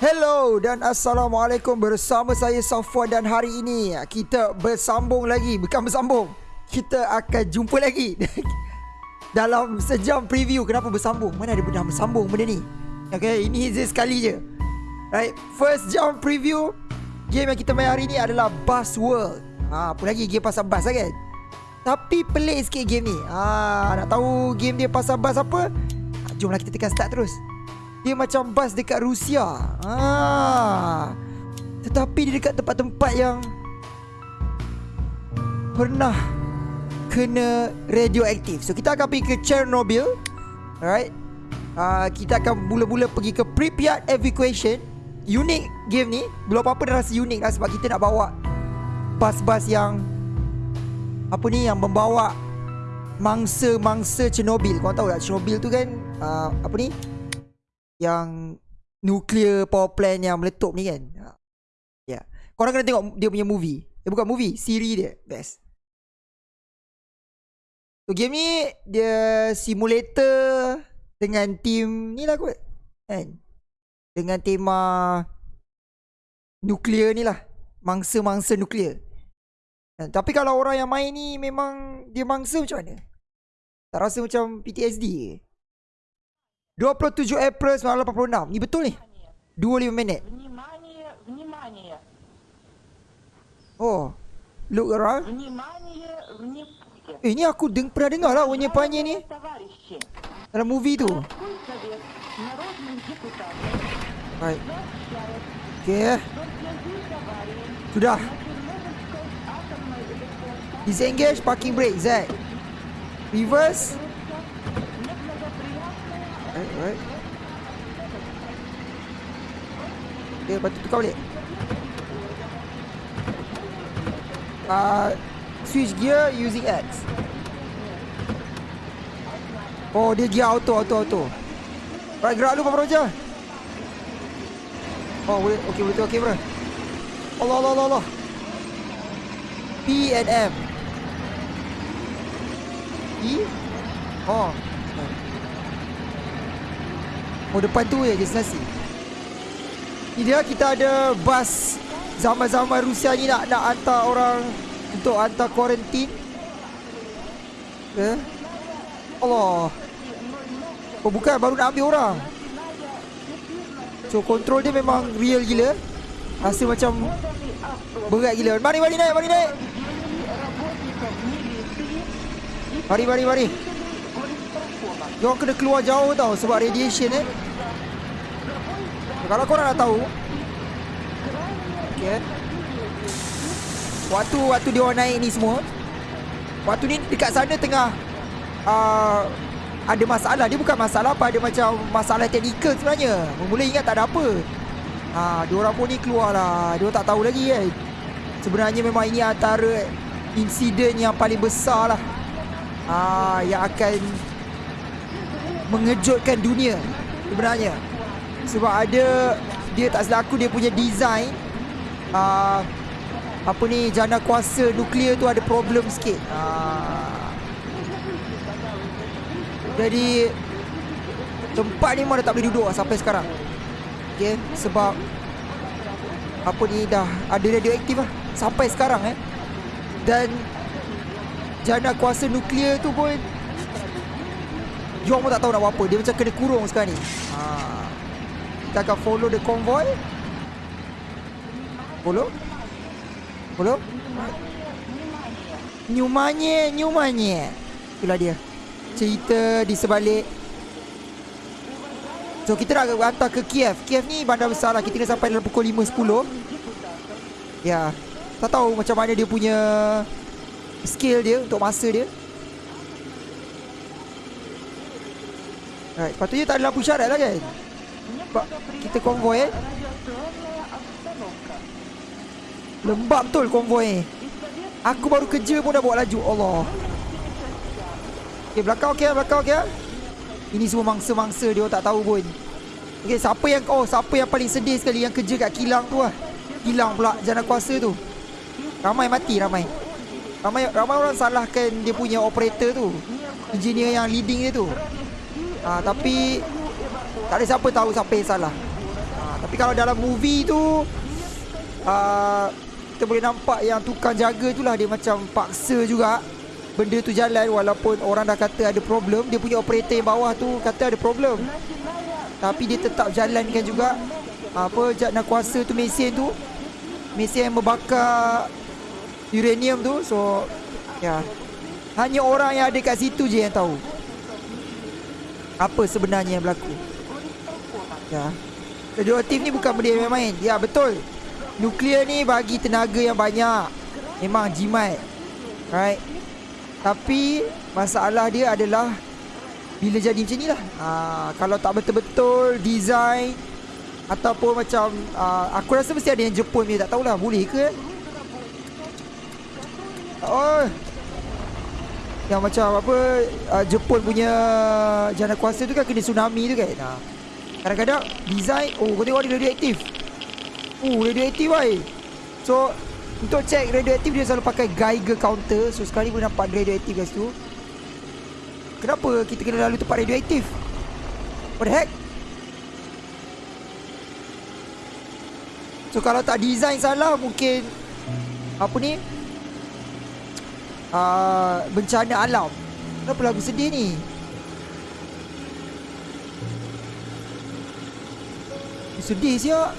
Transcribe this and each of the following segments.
Hello dan Assalamualaikum. Bersama saya Safwan dan hari ini kita bersambung lagi. Bukan bersambung Kita akan jumpa lagi. Dalam sejam preview Kenapa bersambung? Mana ada benda bersambung benda ni? Okay ini easy sekali je. Right First jam preview Game yang kita main hari ni adalah Bus World. Ha, Apa lagi game pasal bus lah kan? Tapi pelik sikit game ni. Ha, Nak tahu game dia pasal bus apa? Jomlah kita tekan start terus dia macam bas dekat Rusia. Ah. Tetapi dia dekat tempat-tempat yang Pernah Kena radioaktif. So kita akan pergi ke Chernobyl. Alright. Uh, Kita akan mula-mula pergi ke Pripyat Evacuation Unik game ni. Belum apa-apa dah rasa unik lah Sebab kita nak bawa Bas-bas yang Apa ni Yang membawa Mangsa-mangsa Chernobyl. Kau tahu tak Chernobyl tu kan uh, Apa ni yang nuclear power plant yang meletup ni kan. Ya. Yeah. Korang kena tengok dia punya movie. Eh bukan movie, siri dia. Best. So game ni dia simulator dengan team ni lah kot. Kan? Dengan tema nuklear ni lah. Mangsa-mangsa nuklear. Dan, tapi kalau orang yang main ni memang dia mangsa macam mana? Tak rasa macam PTSD ke? 27 April 1986. Ni betul ni. 25 minit. Oh. Look around. Eh ni aku deng pernah dengar lah Wanya Panya ni. Dalam movie tu. Baik. Okay. Eh. Sudah. Disengage parking brake Zack. Reverse. Eh, alright. Okay, lepas tu tukar balik. Uh, switch gear using X. Oh, dia gear auto, auto, auto. Alright, gerak dulu, Papa Roja. Oh, boleh. Okay, boleh tu. tengok bro. Allah, Allah, Allah, Allah. P and M. E? Oh. Oh depan tu je destinasi. Ni dia kita ada bas Zaman-zaman Rusia ni nak nak hantar orang Untuk hantar kuarantin. Eh Allah. Oh bukan baru nak ambil orang. So control dia memang real gila. Rasa macam Berat gila. Mari mari naik mari naik. Mari mari mari Diorang kena keluar jauh tau Sebab radiation eh. Kalau korang nak tahu Okay Waktu Waktu dia orang naik ni semua Waktu ni dekat sana tengah uh, Ada masalah. Dia bukan masalah apa Ada macam masalah teknikal sebenarnya. Mula ingat tak ada apa. Ha, diorang pun ni keluar lah. Diorang tak tahu lagi kan Sebenarnya memang ini antara Insiden yang paling besar lah. Ha, Yang akan mengejutkan dunia sebenarnya. Sebab ada dia tak selaku dia punya design uh, apa ni jana kuasa nuklear tu ada problem sikit. Uh, jadi tempat ni mana tak boleh duduk lah sampai sekarang. Okay? sebab apa ni dah ada radioaktif lah sampai sekarang eh. Dan jana kuasa nuklear tu pun Jom pun tak tahu nak buat apa. Dia macam kena kurung sekarang ni. Ha. Kita akan follow the convoy. Follow? Follow? Nyumanya Nyumanya Itulah dia. Cerita di sebalik. So kita nak hantar ke Kiev. Kiev ni bandar besar lah. Kita kena sampai dalam pukul 5.10 Ya. Tak tahu macam mana dia punya Skill dia Untuk masa dia Right, patutnya tak ada lampu syarat lah kan? Nampak kita konvoy eh. Lembab betul konvoy. Aku baru kerja pun dah bawa laju. Allah. Okay, belakang okay belakang okay ah. Ini semua mangsa-mangsa dia tak tahu pun. Okay, siapa yang... Oh, siapa yang paling sedih sekali yang kerja kat kilang tu lah. Kilang pula jana kuasa tu. Ramai mati, ramai. Ramai ramai orang salahkan dia punya operator tu. Engineer yang leading dia tu ha, Tapi Tak ada siapa tahu siapa yang salah. Ha, Tapi kalau dalam movie tu uh, Kita boleh nampak yang tukang jaga tu lah Dia macam paksa juga. Benda tu jalan walaupun orang dah kata ada problem Dia punya operator yang bawah tu kata ada problem. Tapi dia tetap jalankan juga. Apa Jat nak kuasa tu mesin tu Mesin yang membakar Uranium tu. So Ya. Hanya orang yang ada kat situ je yang tahu Apa sebenarnya yang berlaku? Ya. Radioaktif ni bukan benda yang main-main. Ya betul. Nuklear ni bagi tenaga yang banyak. Memang jimat. Right? Tapi Masalah dia adalah Bila jadi macam ni lah. Ha, Kalau tak betul-betul Design Ataupun macam uh, Aku rasa mesti ada yang Jepun ni Tak tahulah. Boleh ke? Oh Yang macam apa uh, Jepun punya Jana kuasa tu kan Kena tsunami tu kan? Ha. Kadang-kadang Design Oh kau tengok dia radioaktif. Oh radioaktif wai So Untuk check radioaktif Dia selalu pakai Geiger counter. So sekali boleh nampak radioaktif kat situ. Kenapa kita kena lalu tempat radioaktif? What the heck? So kalau tak design salah Mungkin Apa ni uh, Bencana alam. Kenapa lagu sedih ni? Sedih siap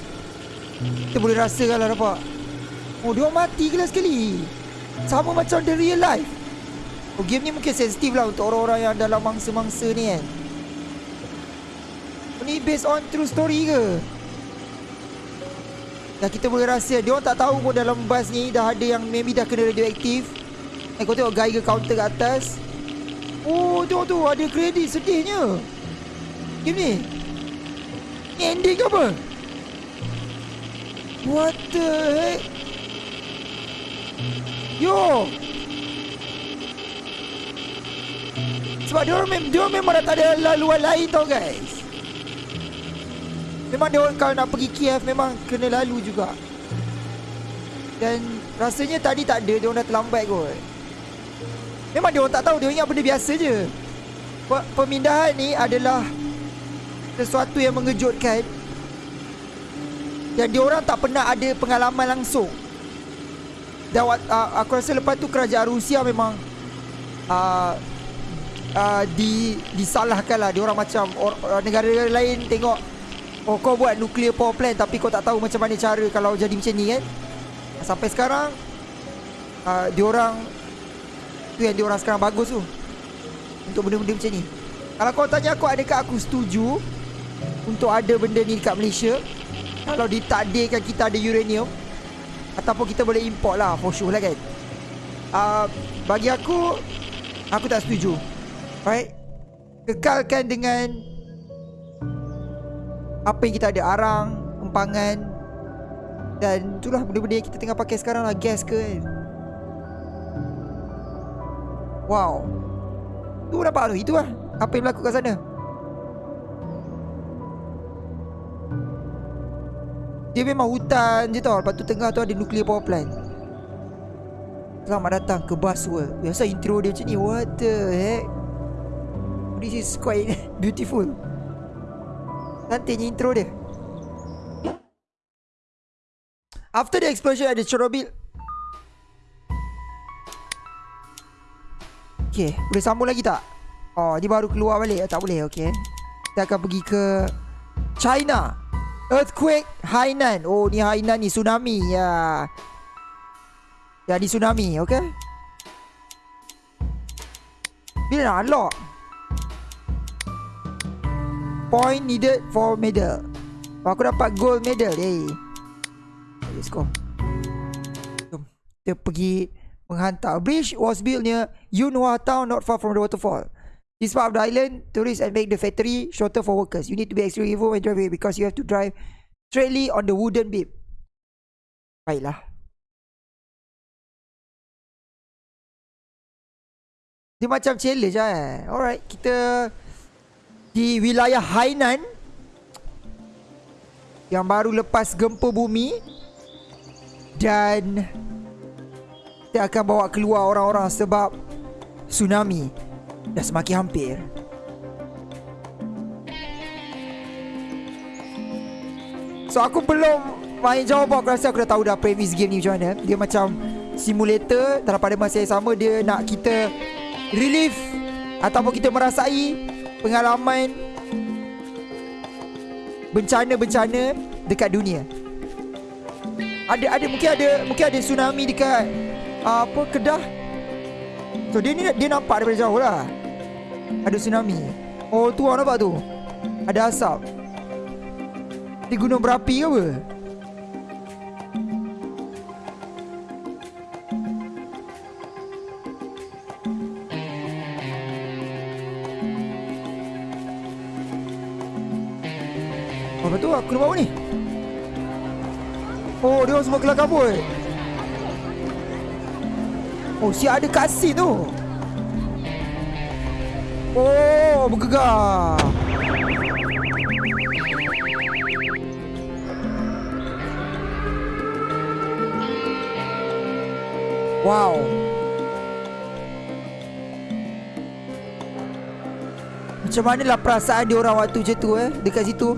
Kita boleh rasakan lah nampak. Oh dia mati kelas sekali? Sama macam the real life. Oh game ni mungkin sensitif lah Untuk orang-orang yang dalam mangsa-mangsa ni kan? Oh, Ni based on true story ke? Dan kita boleh rasa Dia orang tak tahu pun dalam bus ni Dah ada yang maybe dah kena radioaktif Eh kau tengok Geiger counter kat atas. Oh tengok tu ada kredit sedihnya. Game ni. Ni ending ke apa? What the heck? Yo! Sebab dia orang, mem- dia memang dah tak ada laluan lain tau guys. Memang dia kalau nak pergi Kiev memang kena lalu juga. Dan rasanya tadi tak ada dia orang dah terlambat kot Memang dia orang tak tahu dia ingat benda biasa je. Pe- Pemindahan ni adalah Sesuatu yang mengejutkan. Dan dia orang tak pernah ada pengalaman langsung. Dan uh, aku rasa lepas tu kerajaan Rusia memang uh, uh, di disalahkan lah. Dia orang macam negara-negara lain tengok oh kau buat nuclear power plant tapi kau tak tahu macam mana cara kalau jadi macam ni kan? Sampai sekarang uh, dia orang tu yang dia orang sekarang bagus tu. Untuk benda-benda macam ni. Kalau kau tanya aku adakah aku setuju untuk ada benda ni dekat Malaysia? Kalau ditakdirkan kita ada uranium ataupun kita boleh import lah for sure lah kan. Uh, bagi aku aku tak setuju. Right? Kekalkan dengan Apa yang kita ada Arang Empangan Dan itulah benda-benda yang kita tengah pakai sekarang lah Gas ke kan Wow. Tu nampak tu Itu lah Apa yang berlaku kat sana. Dia memang hutan je tau Lepas tu tengah tu ada nuclear power plant. Selamat datang ke Buzzworld Biasa intro dia macam ni What the heck? This is quite beautiful. Cantiknya intro dia. After the explosion at the Chernobyl Okay Boleh sambung lagi tak? Oh dia baru keluar balik. Tak boleh. Okay Kita akan pergi ke China. Earthquake Hainan. Oh ni Hainan ni. Tsunami. Ya. Ya ni tsunami. Okay Bila nak unlock? Point needed for medal. Aku dapat gold medal. Hey. Let's go. Jom. Kita pergi Menghantar. Bridge was built near Yunhua town Not far from the waterfall. This part of the island. Tourists and make the factory Shorter for workers. You need to be extremely careful when driving Because you have to drive Straightly on the wooden beam. Baiklah. Dia macam challenge lah eh. Alright Kita Di wilayah Hainan. Yang baru lepas gempa bumi. Dan Kita akan bawa keluar orang-orang sebab Tsunami Dah semakin hampir. So aku belum main pun Aku rasa aku dah tahu dah premise game ni macam mana. Dia macam simulator Dalam pada masa yang sama Dia nak kita relive Ataupun kita merasai Pengalaman Bencana-bencana Dekat dunia. Ada ada mungkin ada Mungkin ada tsunami dekat Apa Kedah? So dia ni dia nampak daripada jauh lah. Ada tsunami. Oh tu orang nampak tu. Ada asap. Di gunung berapi ke apa? Apa tu? Aku nampak apa ni? Oh dia semua kelar kabut Oh si ada kasih tu. Oh bergegar. Wow. Macam mana lah perasaan dia orang waktu macam tu eh? Dekat situ.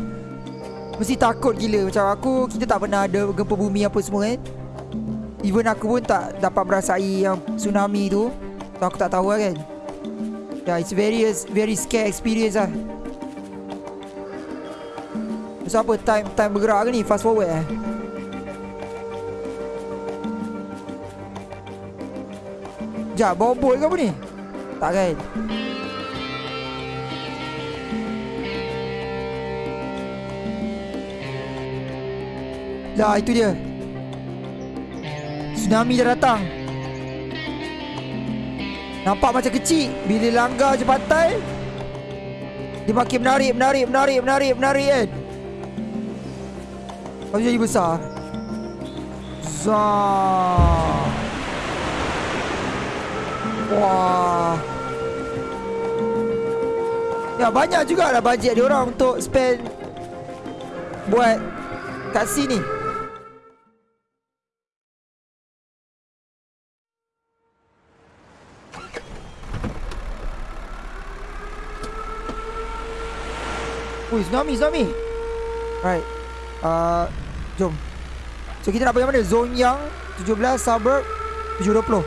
Mesti takut gila. Macam aku Kita tak pernah ada gempa bumi apa semua kan Even aku pun tak dapat merasai yang tsunami tu. So aku tak tahu lah kan? Yeah it's very very scare experience lah. So apa time time bergerak ke ni? Fast forward eh? Sekejap bawa bot ke apa ni? Tak kan? Lah itu dia Tsunami dah datang. Nampak macam kecil. Bila langgar je pantai Dia makin menarik Menarik Menarik Menarik Menarik kan? Lepas jadi besar. Zah Wah. Ya banyak juga lah bajet dia orang Untuk spend Buat Kat sini Ui, tsunami, tsunami. Right. Uh, jom. So kita nak pergi mana? Zone yang 17 suburb 720.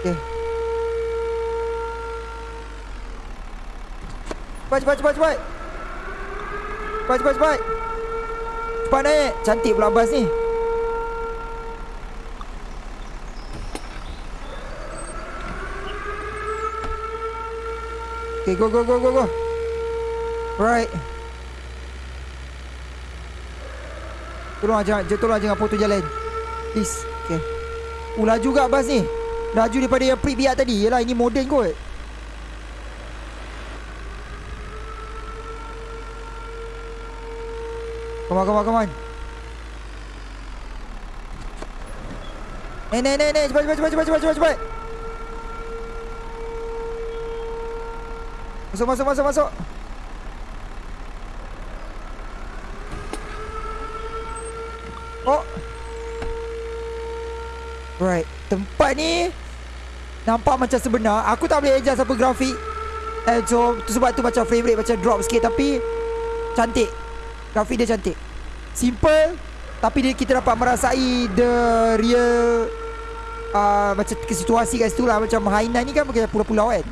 Okay. Cepat, cepat, cepat, cepat. Cepat, cepat, cepat. Cepat naik. Cantik pula bas ni. Okay, go, go, go, go, go. Right. Tolong jangan tolong jangan potong jalan. Please. Okay. Oh, laju juga bas ni. Laju daripada yang pre biar tadi. Yalah ini moden kot. Come on, come on, come on. Eh, ni, ni, ni. Cepat, cepat, cepat, cepat, cepat, cepat, cepat. Masuk, masuk, masuk, masuk. Tempat ni nampak macam sebenar. Aku tak boleh adjust apa grafik. Eh, so, tu sebab tu macam frame rate macam drop sikit tapi cantik. Grafik dia cantik. Simple tapi dia kita dapat merasai the real uh, macam situasi kat situ lah macam Hainan ni kan macam pulau-pulau kan.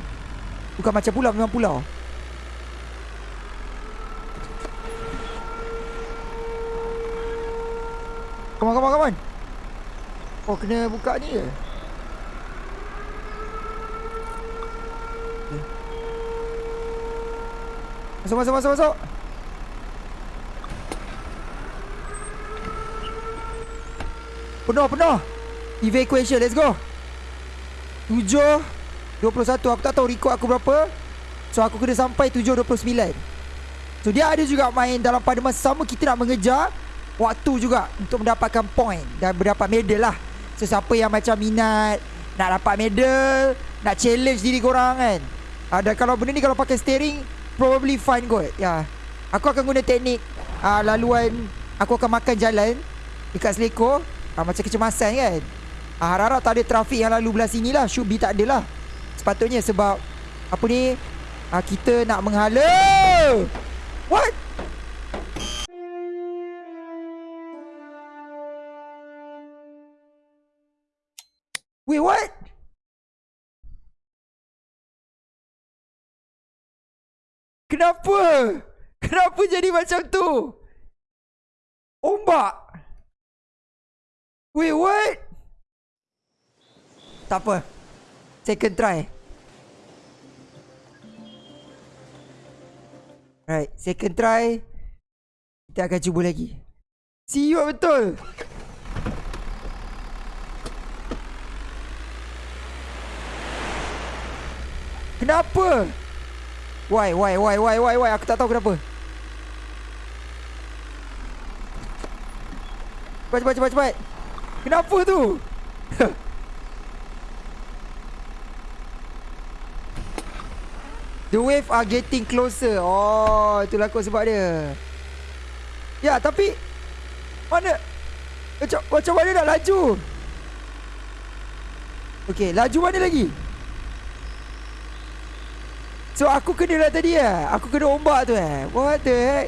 Bukan macam pulau memang pulau. Come on, come on, come on. Oh, kena buka ni ke? Masuk, masuk, masuk, masuk. Penuh, penuh. Evacuation, let's go. 7 21 Aku tak tahu record aku berapa So aku kena sampai 7.29 So dia ada juga main Dalam pada masa sama Kita nak mengejar Waktu juga Untuk mendapatkan point Dan mendapat medal lah So siapa yang macam minat Nak dapat medal Nak challenge diri korang kan uh, Dan kalau benda ni Kalau pakai steering probably fun kot Ya yeah. Aku akan guna teknik uh, Laluan Aku akan makan jalan Dekat Seleko uh, Macam kecemasan kan uh, Harap-harap tak ada trafik yang lalu belah sini lah Should be tak ada lah Sepatutnya sebab Apa ni uh, Kita nak menghala What? Wait what? Kenapa? Kenapa jadi macam tu? Ombak. Wait, what? Tak apa. Second try. Right, second try. Kita akan cuba lagi. See you betul. Kenapa? Why, why, why, why, why, why? Aku tak tahu kenapa. Cepat, cepat, cepat, cepat. Kenapa tu? The wave are getting closer. Oh, itulah kot sebab dia. Ya, tapi mana macam macam mana nak laju? Okey, laju mana lagi? So aku kena lah tadi eh. Aku kena ombak tu eh. What the heck?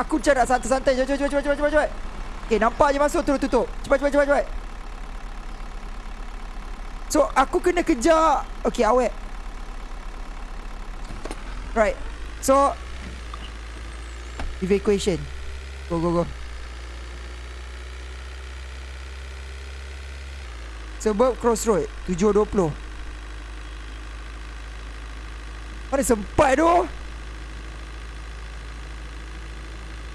Aku macam nak santai-santai. Cepat, cepat, cepat, cepat, cepat, cepat. Okay, nampak je masuk terus tutup. Cepat, cepat, cepat, cepat. So, aku kena kejar. Okay, awet. Right. So, evacuation. Go, go, go. Sebab crossroad 7.20 Mana sempat tu?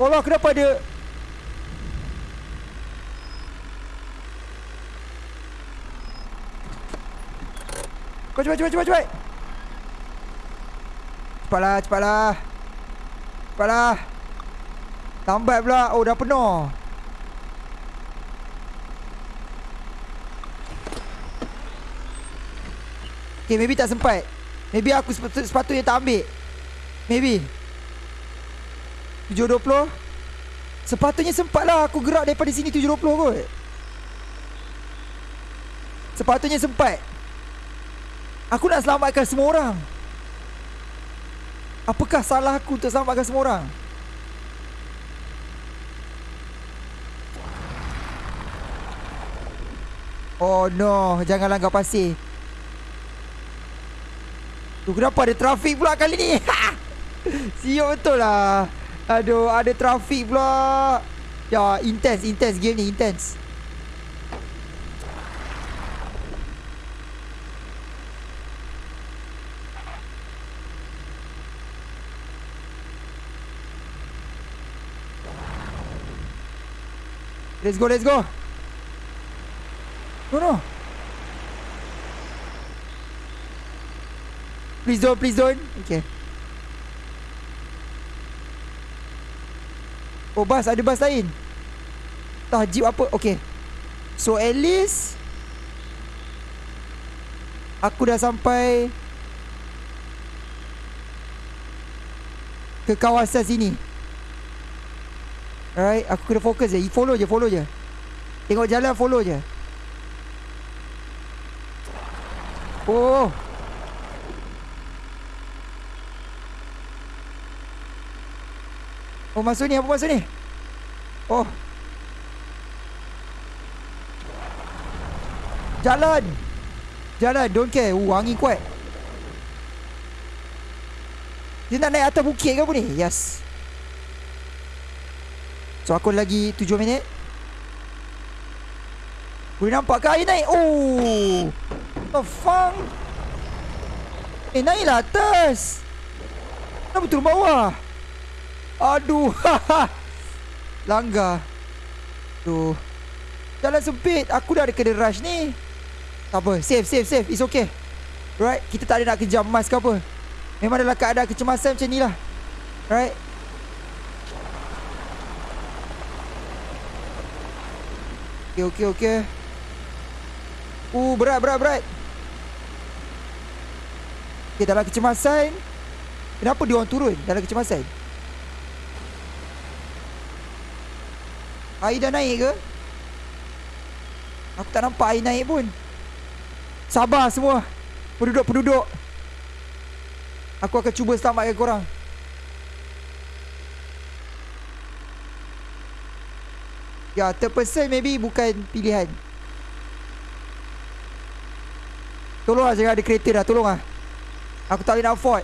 Allah kenapa ada? Cepat cepat cepat cepat cepat. Cepatlah cepatlah. Cepatlah. Lambat pula. Oh dah penuh Okay maybe tak sempat. Maybe aku sepatu, sepatutnya tak ambil. Maybe. 7.20 Sepatutnya sempat lah aku gerak daripada sini 7.20 kot. Sepatutnya sempat. Aku nak selamatkan semua orang. Apakah salah aku untuk selamatkan semua orang? Oh no. Jangan langgar pasir Tu kenapa ada trafik pula kali ni? Siap betul lah. Aduh, ada trafik pula. Ya, intense, intense game ni, intense. Let's go, let's go. No, no. Please don't, please don't. Okay. Oh, bas. Ada bas lain. Tak, jeep apa. Okay. So, at least... Aku dah sampai... Ke kawasan sini. Alright. Aku kena fokus je. Follow je, follow je. Tengok jalan, follow je. Oh. Oh masuk ni apa masuk ni? Oh. Jalan. Jalan don't care. Uh angin kuat. Dia nak naik atas bukit ke apa ni? Yes. So aku lagi 7 minit. Boleh nampak ke air naik? Oh. The fuck? Eh naiklah atas. Kenapa turun bawah Aduh. Langgar. Aduh. Jalan sempit. Aku dah ada kena rush ni. Tak apa. Safe safe safe. It's okay. Right Kita tak ada nak kejam mas ke apa. Memang dalam keadaan kecemasan macam ni lah. Right Okay okay okay. Uh berat berat berat. Okay dalam kecemasan Kenapa dia orang turun? Dalam kecemasan Air dah naik ke? Aku tak nampak air naik pun Sabar semua Penduduk-penduduk Aku akan cuba selamatkan korang Ya, third person maybe bukan pilihan. Tolong lah jangan ada kereta dah. Tolong lah. Aku tak boleh nak afford.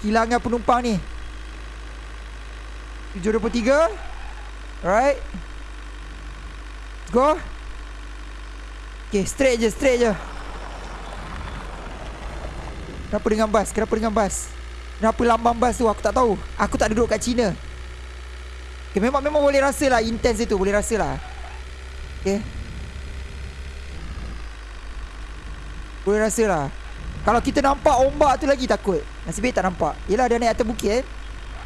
Kehilangan penumpang ni. 723. Alright. Go. Okay, straight je, straight je. Kenapa dengan bas? Kenapa dengan bas? Kenapa lambang bas tu? Aku tak tahu. Aku tak duduk kat China. Okay, memang memang boleh rasa lah intense itu. Boleh rasa lah. Okay. Boleh rasa lah. Kalau kita nampak ombak tu lagi takut. Nasib baik tak nampak. Yelah dia naik atas bukit eh.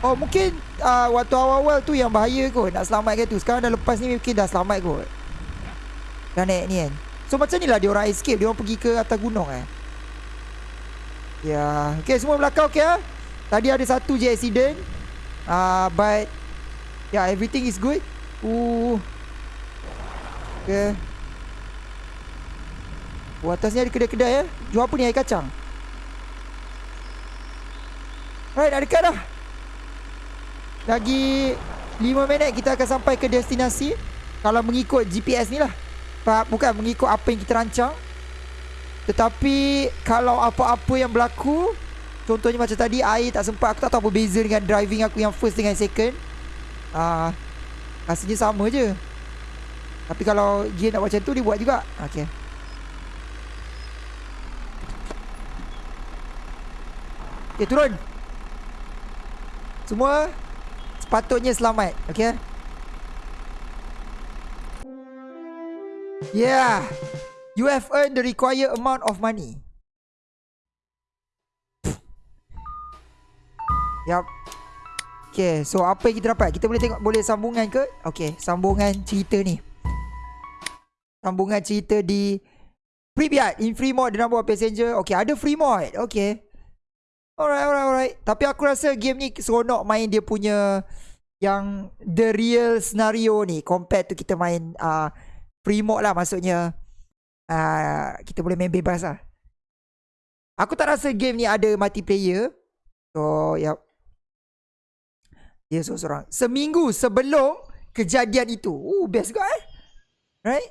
Oh mungkin uh, waktu awal-awal tu yang bahaya kot. Nak selamatkan tu. Sekarang dah lepas ni mungkin dah selamat kot. Dah naik ni kan. So macam ni lah dia orang escape. Dia orang pergi ke atas gunung eh. Ya, okay semua belakang okay ah. Tadi ada satu je accident. Ah, uh, but yeah, everything is good. Ooh. Okay. Oh, atasnya ada kedai-kedai ya. Jual apa ni air kacang? Alright, dah dekat dah. Lagi 5 minit kita akan sampai ke destinasi. Kalau mengikut GPS ni lah. Bukan mengikut apa yang kita rancang. Tetapi kalau apa-apa yang berlaku Contohnya macam tadi air tak sempat Aku tak tahu apa beza dengan driving aku yang first dengan second. Uh, Rasanya sama je. Tapi kalau dia nak macam tu dia buat juga. Okay Okay turun. Semua Sepatutnya selamat Okay Yeah You have earned the required amount of money. Yup. Okay, so apa yang kita dapat? Kita boleh tengok boleh sambungan ke? Okay, sambungan cerita ni. Sambungan cerita di Pripyat in free mode the number of passenger. Okay, ada free mode. Okay. Alright, alright, alright. Tapi aku rasa game ni seronok main dia punya yang the real scenario ni compared to kita main uh, free mode lah maksudnya uh, kita boleh main bebas lah. Aku tak rasa game ni ada multiplayer. So, yep. Dia seorang-seorang. Seminggu sebelum kejadian itu. Oh, best juga eh. Right?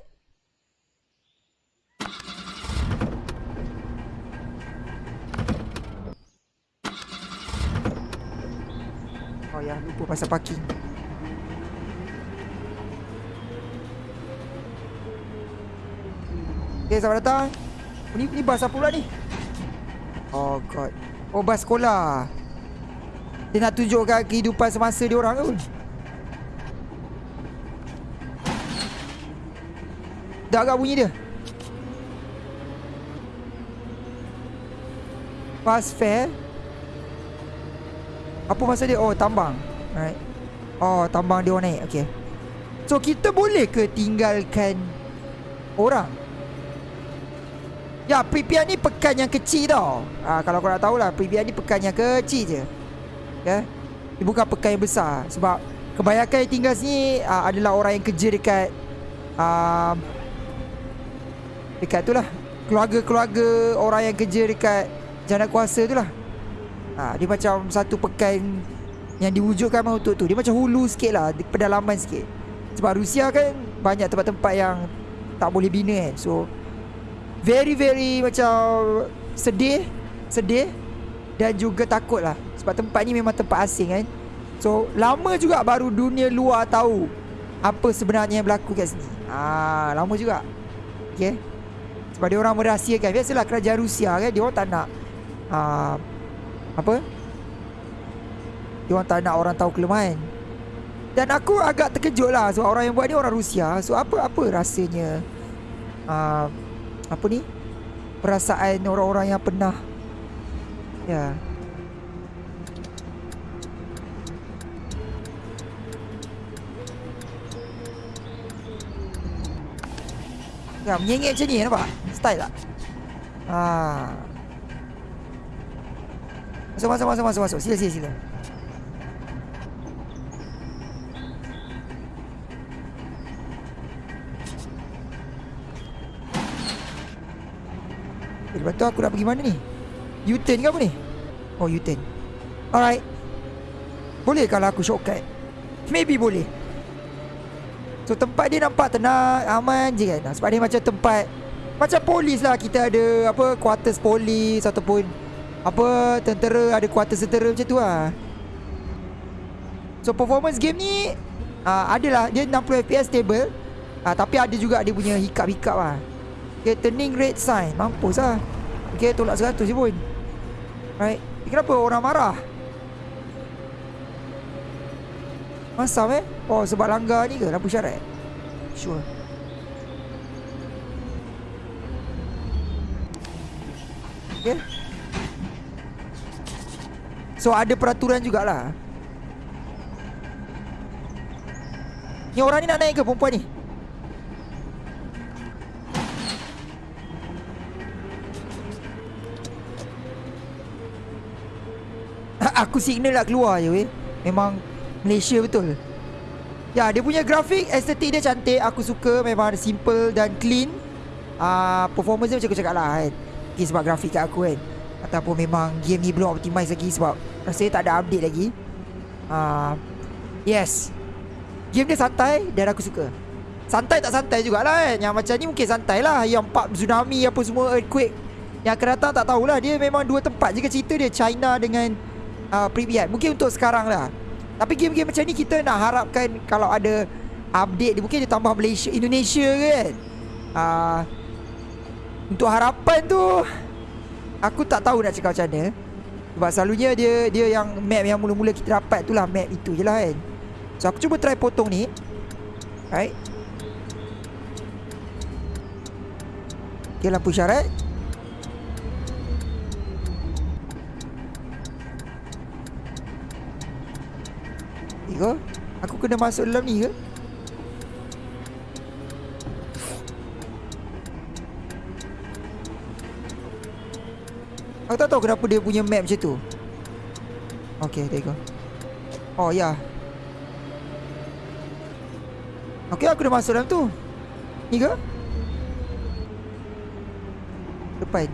Ya, lupa pasal parking. Okay, selamat datang. Oh, ni, ni bas apa pula ni? Oh god. Oh, bas sekolah. Dia nak tunjukkan kehidupan semasa dia orang tu. Dah agak bunyi dia. Fast fare. Apa masa dia? Oh, tambang. Right. Oh, tambang dia naik. Okay. So, kita boleh ke tinggalkan orang? Ya, Pripyat ni pekan yang kecil tau. Ha, kalau korang tahu lah, Pripyat ni pekan yang kecil je. Ya. Dia bukan pekan yang besar. Sebab kebanyakan yang tinggal sini uh, adalah orang yang kerja dekat... Uh, dekat tu lah. Keluarga-keluarga orang yang kerja dekat jana kuasa tu lah. Ha, dia macam satu pekan yang diwujudkan untuk tu. Dia macam hulu sikit lah. Pedalaman sikit. Sebab Rusia kan banyak tempat-tempat yang tak boleh bina kan. So very very macam sedih sedih dan juga takut lah sebab tempat ni memang tempat asing kan so lama juga baru dunia luar tahu apa sebenarnya yang berlaku kat sini ah lama juga okay sebab dia orang merahsiakan biasalah kerajaan Rusia kan dia orang tak nak ah, apa dia orang tak nak orang tahu kelemahan dan aku agak terkejut lah sebab orang yang buat ni orang Rusia so apa apa rasanya ah, apa ni perasaan orang-orang yang pernah ya Ya, menyengit macam ni nampak? Style tak? Ha. Masuk, masuk, masuk, masuk, masuk. Sila, sila, sila. Eh, lepas tu aku nak pergi mana ni? U-turn ke apa ni? Oh, U-turn. Alright. Boleh kalau aku shortcut? Maybe boleh. So tempat dia nampak tenang Aman je kan Sebab dia macam tempat Macam polis lah Kita ada Apa Quarters polis Ataupun Apa Tentera Ada quarters tentera Macam tu lah So performance game ni uh, Adalah Dia 60 FPS stable. Uh, Tapi ada juga Dia punya hiccup-hiccup lah Okay turning red sign. Mampus lah Okay tolak 100 je pun. Right? Kenapa orang marah? Masam eh? Oh sebab langgar ni ke? Lampu syarat? Sure. Okay So ada peraturan jugalah. Ni orang ni nak naik ke perempuan ni? Aku signal nak keluar je weh. Memang Malaysia betul. Ya dia punya grafik Estetik dia cantik. Aku suka Memang simple dan clean. Uh, Performance dia macam aku cakap lah kan. Okay, Sebab grafik kat aku kan Ataupun memang game ni belum optimize lagi Sebab rasanya tak ada update lagi. Uh, Yes. Game dia santai Dan aku suka. Santai tak santai jugalah kan Yang macam ni mungkin santai lah. Yang part tsunami apa semua Earthquake. Yang akan datang tak tahulah. Dia memang dua tempat je cerita dia. China dengan uh, Pripyat. Mungkin untuk sekarang lah. Tapi game-game macam ni Kita nak harapkan Kalau ada Update dia Mungkin dia tambah Malaysia Indonesia kan? Uh, Untuk harapan tu Aku tak tahu nak cakap macam mana. Sebab selalunya dia Dia yang map yang mula-mula kita dapat tu lah Map itu je lah kan. So aku cuba try potong ni. Right Okay lampu syarat. Aku kena masuk dalam ni ke Aku tak tahu kenapa dia punya map macam tu. Okay there you go. Oh ya. Yeah. Okay aku dah masuk dalam tu. Ni ke? Depan.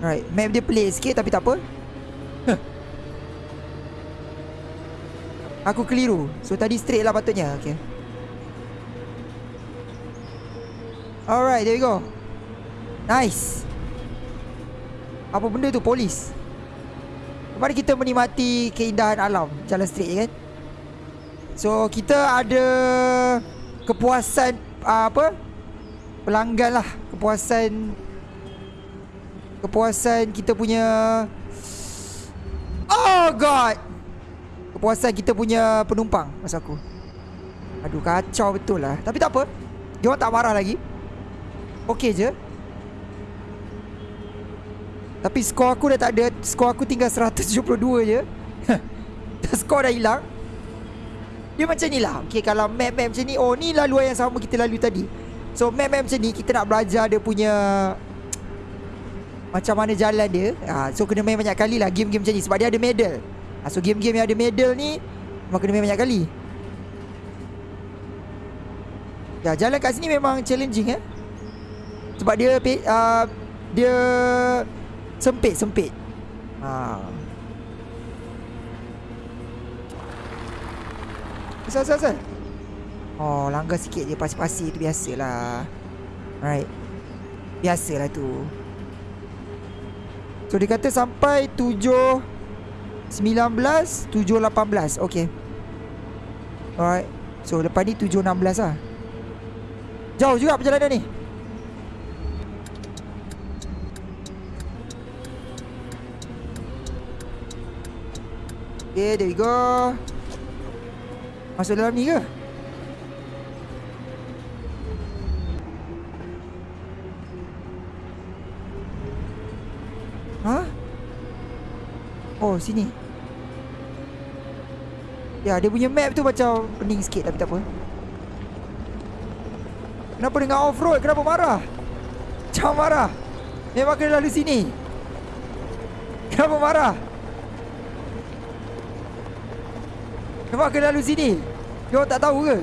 Alright Map dia pelik sikit tapi tak apa. Huh. Aku keliru. So tadi straight lah patutnya. Okay Alright there we go. Nice Apa benda tu? Polis. Mari kita menikmati keindahan alam Jalan straight je kan? So kita ada Kepuasan uh, Apa? Pelanggan lah. Kepuasan Kepuasan kita punya Oh god! Kepuasan kita punya penumpang Masa aku. Aduh kacau betul lah. Tapi tak apa. Dia orang tak marah lagi. Okay je Tapi skor aku dah tak ada Skor aku tinggal 172 je. Skor dah hilang. Dia macam ni lah. Okay kalau map-map macam ni Oh ni laluan yang sama kita lalui tadi. So map-map macam ni Kita nak belajar dia punya Macam mana jalan dia. Ha, So kena main banyak kali lah Game-game macam ni. Sebab dia ada medal. Ha, So game-game yang ada medal ni Memang kena main banyak kali. Ya jalan kat sini memang challenging eh. Sebab dia uh, Dia Sempit-sempit. Ha. Asal, asal, asal. Oh, langgar sikit je pasir-pasir tu biasalah. Right Biasalah tu. So, dia kata sampai 7 19 7 18 Okay. Alright. So, lepas ni 7 16 lah. Jauh juga perjalanan ni Okay, there we go Masuk dalam ni ke? Ha? Oh, sini Ya, dia punya map tu macam pening sikit tapi tak apa Kenapa dengan off-road? Kenapa marah? Jangan marah Memang kena lalu sini Kenapa marah? Kenapa kena lalu sini? Dia orang tak tahu ke?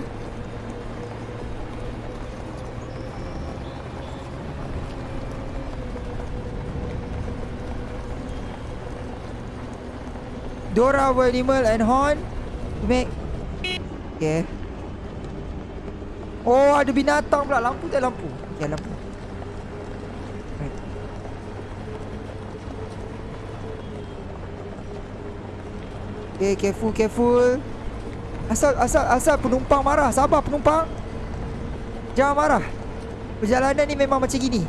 Dora will animal and horn. To make. Okay. Oh ada binatang pula. Lampu tak lampu? Okay lampu. Right. Okay careful careful Asal asal asal penumpang marah. Sabar penumpang. Jangan marah. Perjalanan ni memang macam gini.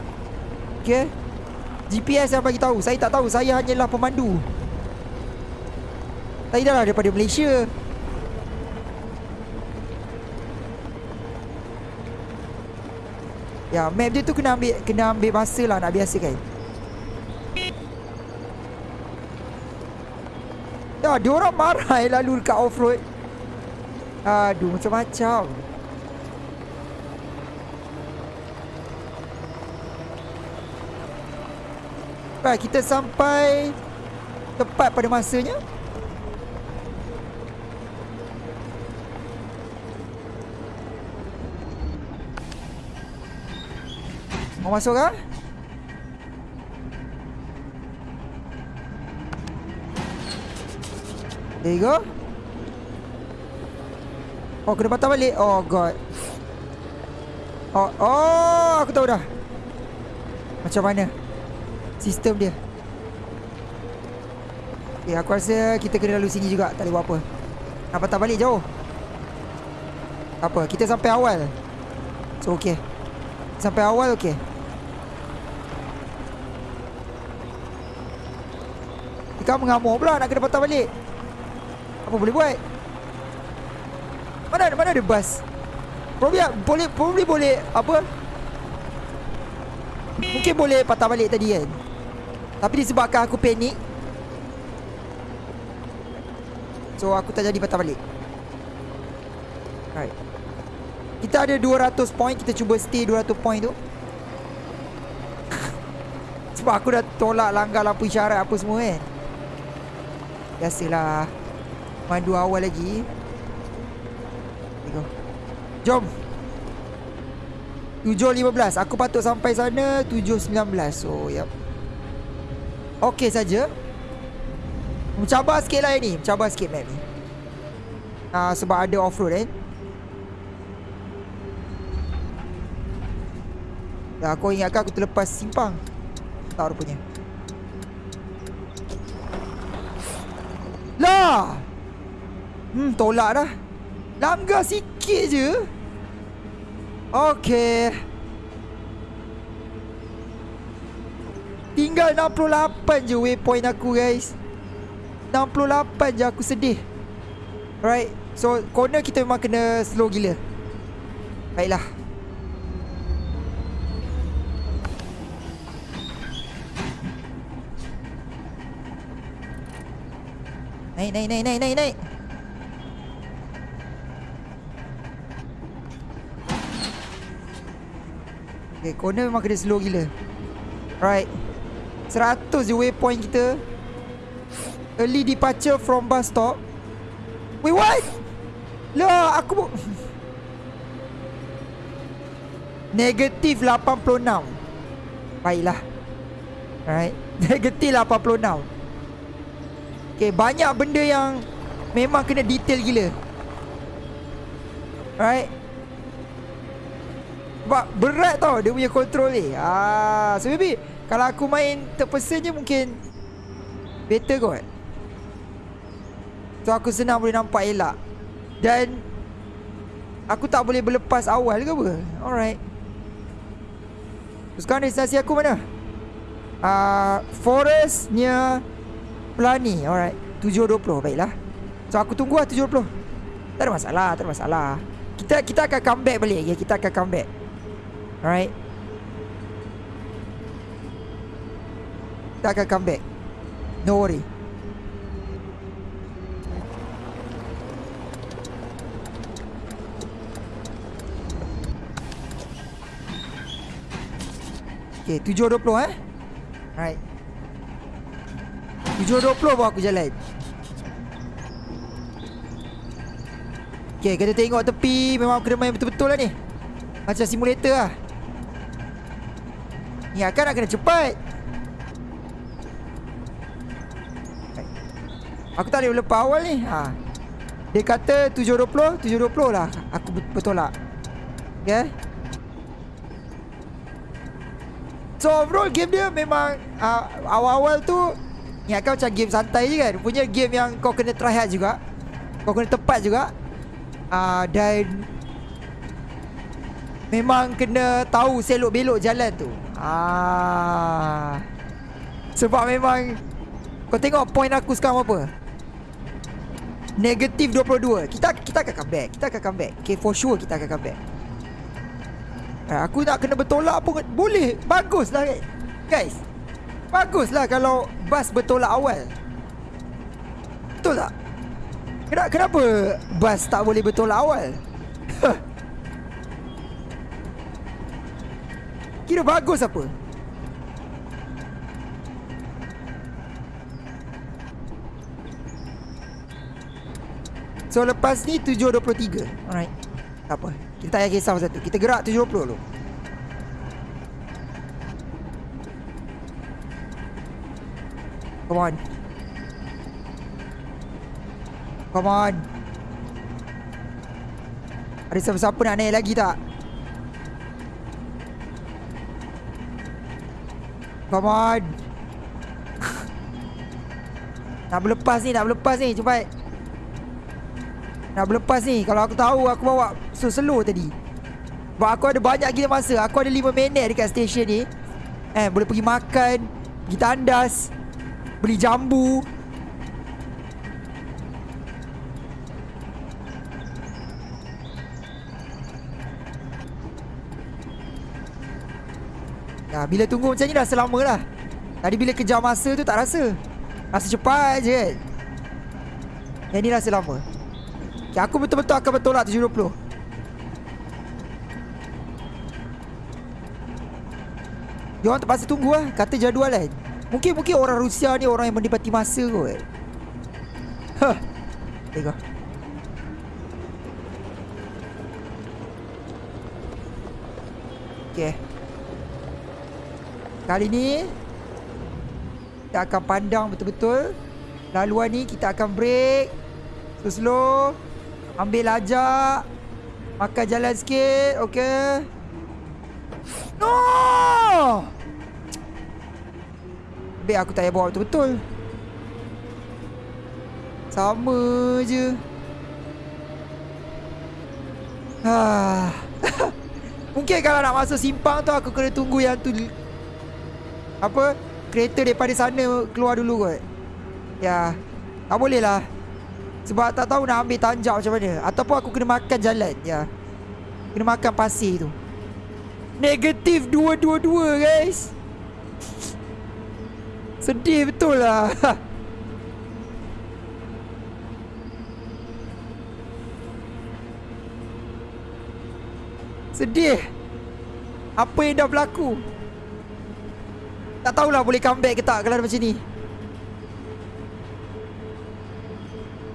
Okay GPS yang bagi tahu. Saya tak tahu. Saya hanyalah pemandu. Saya dah lah daripada Malaysia. Ya, map dia tu kena ambil kena ambil masa lah nak biasakan. Ya, dia orang marah eh lalu dekat off-road. Aduh, macam-macam. Baik, kita sampai tepat pada masanya. Mau masuk kah? There you go. Oh, kena patah balik. Oh, God. Oh, oh, aku tahu dah. Macam mana sistem dia. Okay, aku rasa kita kena lalu sini juga. Tak boleh buat apa. Nak patah balik jauh. Apa, kita sampai awal. So, okay. Sampai awal, okay. Kau mengamuk pula nak kena patah balik. Apa boleh buat? Mana mana ada bas? Probably boleh probably boleh apa? Mungkin boleh patah balik tadi kan. Tapi disebabkan aku panik. So aku tak jadi patah balik. Alright. Kita ada 200 point, kita cuba stay 200 point tu. Sebab aku dah tolak langgar lampu isyarat apa semua kan. Biasalah Mandu awal lagi Jom. 7.15 Aku patut sampai sana 7.19 So yep Okay saja. Mencabar sikit lah ni Mencabar sikit map ni. Uh, Sebab ada off-road kan Ya, aku ingatkan aku terlepas simpang. Tak rupanya. Lah! Hmm tolak dah. Langgar sikit je. Okay Tinggal 68 je waypoint aku guys. 68 je aku sedih. Right? So corner kita memang kena slow gila. Baiklah. Naik, naik, naik, naik, naik, naik. Okay, corner memang kena slow gila. Right. 100 je waypoint kita. Early departure from bus stop. Wait, what? Lah, aku... Negatif 86. Baiklah. Alright. Negatif 86. Okay, banyak benda yang memang kena detail gila. Right? Sebab berat tau dia punya control ni. Ah, so maybe kalau aku main terpesen je mungkin better kot. So aku senang boleh nampak elak. Dan aku tak boleh berlepas awal ke apa? Alright. So, sekarang destinasi aku mana? Ah, uh, forest near Pelani Alright 7.20 Baiklah So aku tunggu lah 7.20 Tak ada masalah Tak ada masalah Kita kita akan come back balik okay? Kita akan come back Alright? Kita akan come back. No worry. Okay 7.20 eh? Alright. 7.20 baru aku jalan. Okay kita tengok tepi. Memang kena main betul-betul lah ni. Macam simulator lah Ni akan nak kena cepat. Aku tak boleh lepas awal ni. Ha. Dia kata 720 720 lah. Aku bertolak. Okay? So overall game dia memang uh, Awal-awal tu Ingatkan macam game santai je kan. Punya game yang kau kena try hard juga. Kau kena tepat juga. Uh, Dan Memang kena tahu selok belok jalan tu ah. Sebab memang Kau tengok point aku sekarang apa? Negatif 22 Kita kita akan come back Kita akan come back. Okay for sure kita akan come back. Eh, Aku nak kena bertolak pun Boleh. Bagus lah Guys. Bagus lah kalau Bas bertolak awal. Betul tak? Kenapa Bas tak boleh bertolak awal? Kira bagus apa? So lepas ni 7.23 Alright. Tak apa? Kita tak payah kisah pasal tu. Kita gerak 7.20 dulu Come on. Come on. Ada siapa-siapa nak naik lagi tak? Come on Nak berlepas ni Nak berlepas ni Cepat. Nak berlepas ni Kalau aku tahu Aku bawa So slow tadi. Sebab aku ada banyak gila masa. Aku ada 5 minit dekat stesen ni. Eh boleh pergi makan Pergi tandas Beli jambu bila tunggu macam ni dah selama lah. Tadi bila kejar masa tu tak rasa. Rasa cepat je kan. Yang ni rasa lama. Okay, Aku betul-betul akan bertolak 720 Dia orang terpaksa tunggu lah. Kata jadual kan. Mungkin mungkin orang Rusia ni orang yang menikmati masa kot. Huh. Tengok. Okay Kali ni Kita akan pandang betul-betul. Laluan ni kita akan break. Slow-slow. Ambil lajak. Makan jalan sikit Okay No! Baik aku tak payah bawa betul-betul. Sama je. Ah. Mungkin kalau nak masuk simpang tu aku kena tunggu yang tu apa kereta daripada sana keluar dulu kot. Ya. Tak boleh lah. Sebab tak tahu nak ambil tanjak macam mana ataupun aku kena makan jalan. Ya. Kena makan pasir tu. Negatif 222 guys. Sedih betul lah. Sedih. Apa yang dah berlaku? Tak tahulah boleh comeback ke tak kalau macam ni.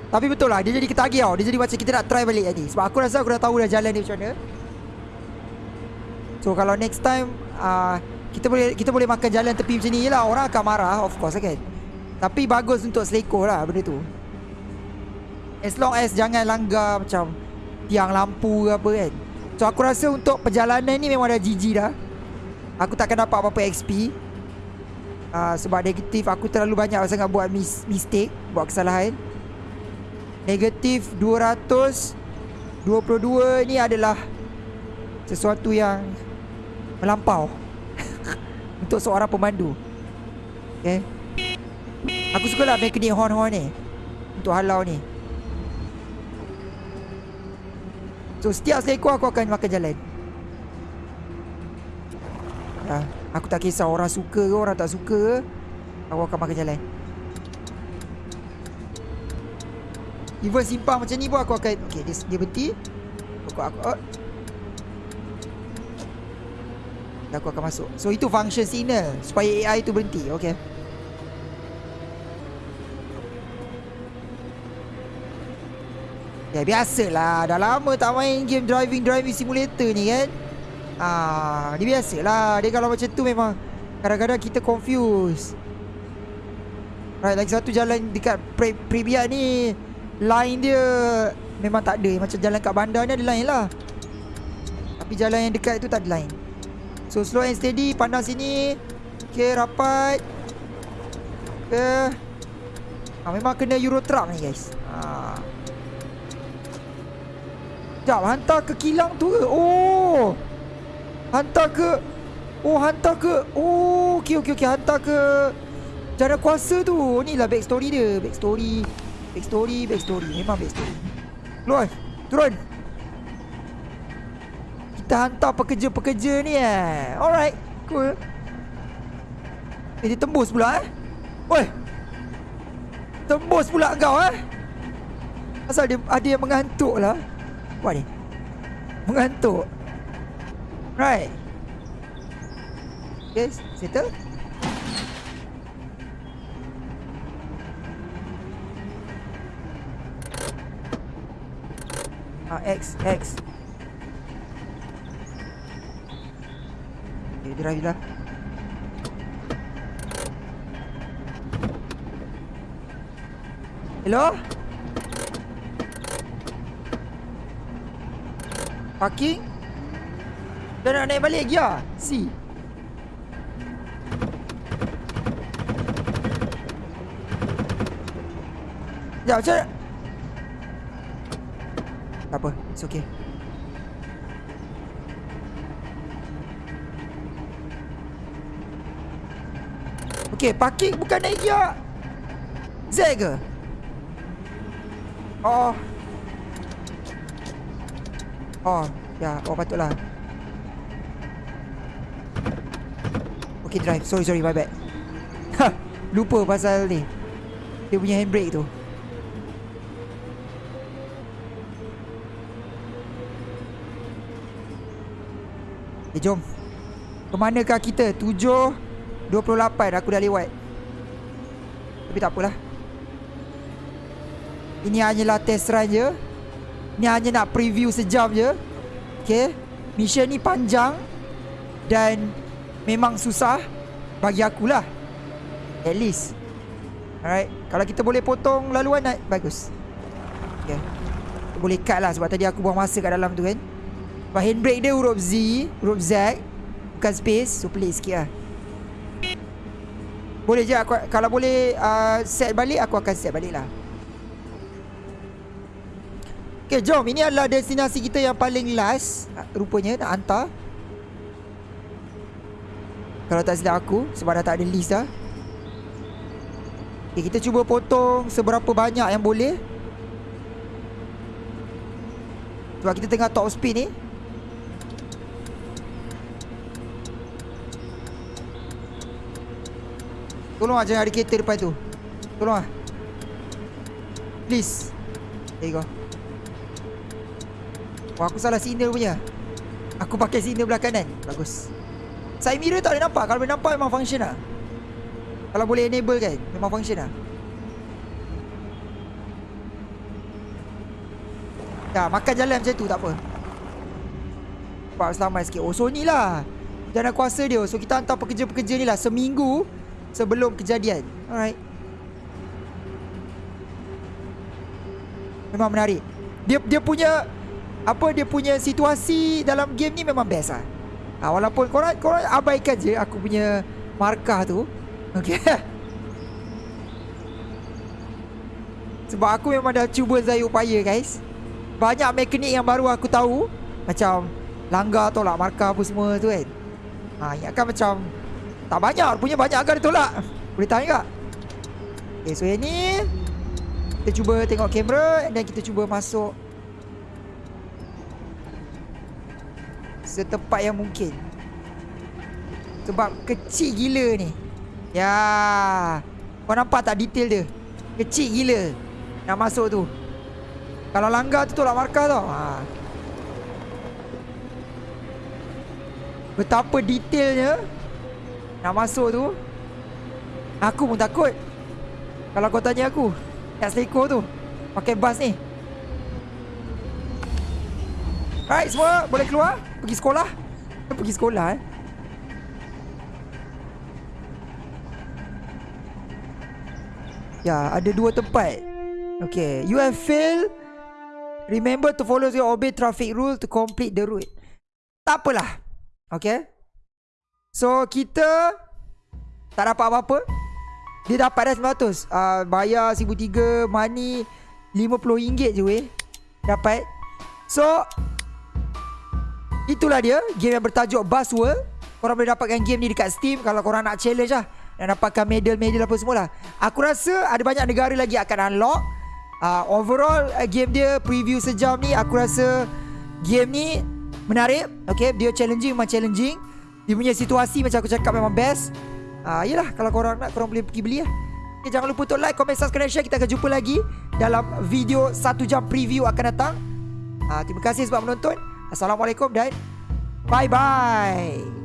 Tapi betul lah, dia jadi ketagih tau. Dia jadi macam kita nak try balik tadi. Sebab aku rasa aku dah tahu dah jalan dia macam mana. So kalau next time uh, kita boleh kita boleh makan jalan tepi macam ni lah. Orang akan marah of course kan. Tapi bagus untuk selekor lah benda tu. As long as jangan langgar macam tiang lampu ke apa kan. So aku rasa untuk perjalanan ni memang dah GG dah. Aku takkan dapat apa-apa XP. Uh, sebab negatif aku terlalu banyak sangat buat mis mistake, buat kesalahan. Negatif 222 ni adalah sesuatu yang melampau untuk seorang pemandu. Okay. Aku suka lah mekanik horn-horn ni untuk halau ni. So setiap seekor aku akan makan jalan. Ya, aku tak kisah orang suka ke orang tak suka. Ke, aku akan makan jalan. Even simpang macam ni pun aku akan Okay dia, dia berhenti. Aku aku oh. Dan aku akan masuk. So itu function signal Supaya AI tu berhenti. Okay Ya biasalah. Dah lama tak main game driving-driving simulator ni kan Ah, Dia biasalah Dia kalau macam tu memang Kadang-kadang kita confuse Right lagi satu jalan dekat Pre Pripyat ni line dia memang tak ada. Macam jalan kat bandar ni ada line lah. Tapi jalan yang dekat tu tak ada line. So slow and steady pandang sini. Okay rapat. Okay. Ha, memang kena Euro truck ni guys. Ha. Sekejap hantar ke kilang tu ke? Oh. Hantar ke? Oh hantar ke? Oh okey okey okey hantar ke? Jana kuasa tu. Ni lah backstory dia. Backstory. Backstory Backstory. Memang backstory. Keluar Turun. Kita hantar pekerja-pekerja ni eh. Alright Cool. Eh dia tembus pula eh. Oi. Tembus pula kau eh. Asal dia ada yang mengantuk lah. Apa ni. Mengantuk Right Yes, settle Ah, X, X. Okay, drive lah. Hello? Parking? Dah nak naik balik lah? Si. Sekejap, macam mana? Tak apa, it's okay. Okay, parking bukan naik gear. Z ke? Oh. Oh, ya, oh patutlah. Okay, drive. Sorry, sorry, my bad. Ha, lupa pasal ni. Dia punya handbrake tu. Eh jom. Kemanakah kita? 7 28 aku dah lewat. Tapi tak apalah. Ini hanyalah test run je. Ini hanya nak preview sejam je. Okay Mission ni panjang. Dan Memang susah Bagi akulah. At least. Alright Kalau kita boleh potong laluan nak Bagus. Okay. Kita boleh cut lah Sebab tadi aku buang masa kat dalam tu kan. Sebab handbrake dia huruf Z Huruf Z Bukan space So pelik sikit lah. Boleh je aku, Kalau boleh uh, Set balik Aku akan set balik lah. Okay jom. Ini adalah destinasi kita yang paling last Rupanya nak hantar Kalau tak silap aku Sebab dah tak ada list dah. Okay kita cuba potong Seberapa banyak yang boleh. Sebab kita tengah top speed ni. Tolong lah jangan ada kereta depan tu. Tolong lah. Please. There you go. Wah aku salah signal punya. Aku pakai signal belah kanan Bagus Side mirror tak boleh nampak Kalau boleh nampak memang function lah Kalau boleh enable kan Memang function lah Ya makan jalan macam tu tak apa Nampak selamat sikit Oh so ni lah Jangan kuasa dia So kita hantar pekerja-pekerja ni lah Seminggu sebelum kejadian. Alright. Memang menarik. Dia dia punya apa dia punya situasi dalam game ni memang best lah. Ha, walaupun korang korang abaikan je aku punya markah tu. Okay. Sebab aku memang dah cuba zai upaya guys. Banyak mekanik yang baru aku tahu. Macam langgar tolak markah apa semua tu kan. Ha, ingatkan macam tak banyak Punya banyak agak dia tolak Boleh tahan juga Okay so yang ni Kita cuba tengok kamera Dan kita cuba masuk Setepat yang mungkin. Sebab kecil gila ni. Ya. Kau nampak tak detail dia? Kecil gila Nak masuk tu. Kalau langgar tu tolak markah tau. Ha. Betapa detailnya nak masuk tu Aku pun takut. Kalau kau tanya aku Kat Seliko tu Pakai bas ni. Right semua Boleh keluar Pergi sekolah Pergi sekolah eh Ya ada dua tempat Okay, you have failed. Remember to follow the obey traffic rule to complete the route. Tak apalah. Okay. So, kita tak dapat apa-apa. Dia dapat dah 900. Uh, bayar 1,300, money RM50 je weh. Dapat. So, itulah dia. Game yang bertajuk Bus World. Korang boleh dapatkan game ni dekat Steam kalau korang nak challenge lah. Dan dapatkan medal-medal apa semua lah. Aku rasa ada banyak negara lagi akan unlock. Uh, overall uh, game dia preview sejam ni aku rasa game ni menarik. Okay, dia challenging memang challenging. Dia punya situasi macam aku cakap memang best. Uh, yelah kalau korang nak korang boleh pergi beli lah. Okay, jangan lupa untuk like, comment, subscribe, share. Kita akan jumpa lagi dalam video satu jam preview akan datang. Uh, terima kasih sebab menonton. Assalamualaikum dan bye bye.